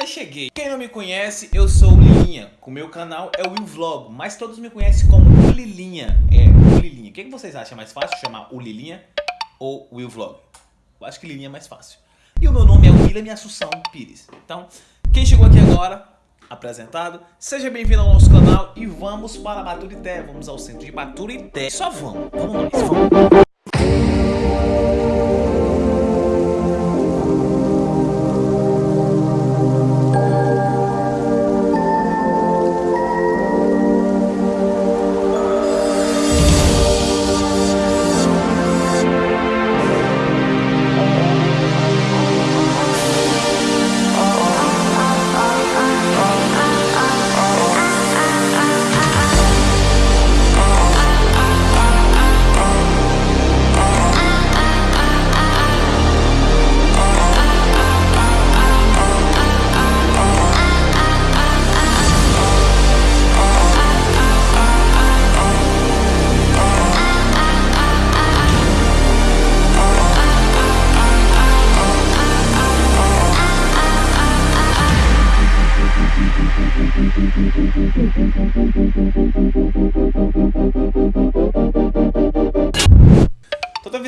mas cheguei. Quem não me conhece, eu sou o Lilinha. O meu canal é o Will Vlog, mas todos me conhecem como o Lilinha. É, o Lilinha. O que, vocês acham mais fácil chamar o Lilinha ou Will Vlog? Eu acho que Lilinha é mais fácil. E o meu nome é William Assunção Pires. Então, quem chegou aqui agora, apresentado, seja bem-vindo ao nosso canal e vamos para Baturité. Vamos ao centro de Baturité. Só vamos, vamos nós, vamos.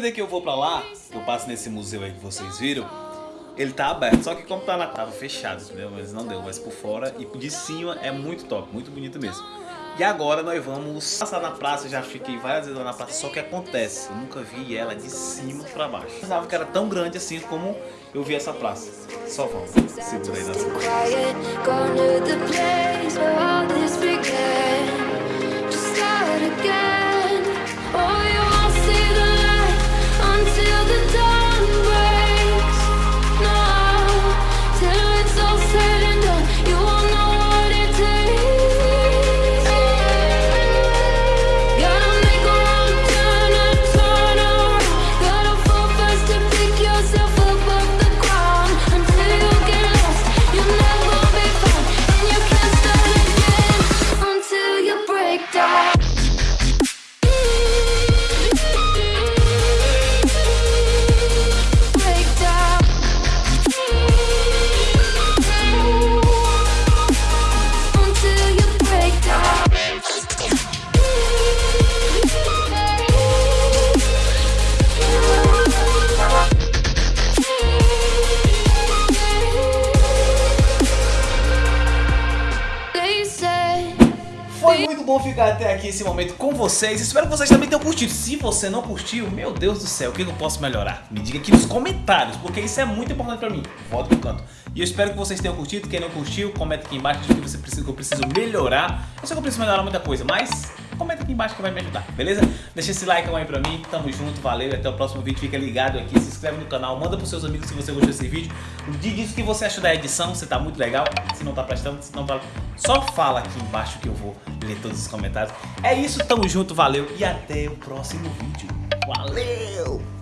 Vida que eu vou pra lá, eu passo nesse museu aí que vocês viram, ele tá aberto, só que como tá na tava fechado, entendeu? Mas não deu, mas por fora e de cima é muito top, muito bonito mesmo. E agora nós vamos passar na praça, já fiquei várias vezes lá na praça, só que acontece, eu nunca vi ela de cima pra baixo. Eu pensava que era tão grande assim como eu vi essa praça. Só vamos, segura aí nas Foi muito bom ficar até aqui esse momento com vocês. Espero que vocês também tenham curtido. Se você não curtiu, meu Deus do céu, o que eu posso melhorar? Me diga aqui nos comentários, porque isso é muito importante pra mim. Volta pro canto. E eu espero que vocês tenham curtido. Quem não curtiu, comenta aqui embaixo o que você precisa, que eu preciso melhorar. Eu sei que eu preciso melhorar muita coisa, mas comenta aqui embaixo que vai me ajudar, beleza? Deixa esse like aí pra mim, tamo junto, valeu até o próximo vídeo. Fica ligado aqui, se inscreve no canal, manda pros seus amigos se você gostou desse vídeo. Diz o que você achou da edição, se tá muito legal, se não tá prestando, se não tá... Só fala aqui embaixo que eu vou ler todos os comentários. É isso, tamo junto, valeu e até o próximo vídeo. Valeu!